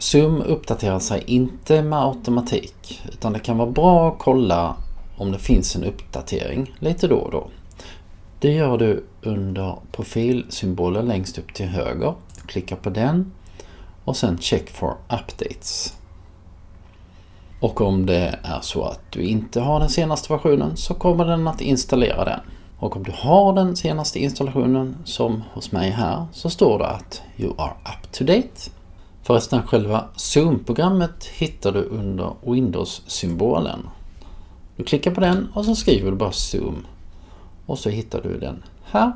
Zoom uppdaterar sig inte med automatik utan det kan vara bra att kolla om det finns en uppdatering lite då och då. Det gör du under profilsymbolen längst upp till höger. Klicka på den och sen Check for Updates. Och om det är så att du inte har den senaste versionen så kommer den att installera den. Och om du har den senaste installationen som hos mig här så står det att You are up to date. Förresten själva Zoom-programmet hittar du under Windows-symbolen. Du klickar på den och så skriver du bara Zoom. Och så hittar du den här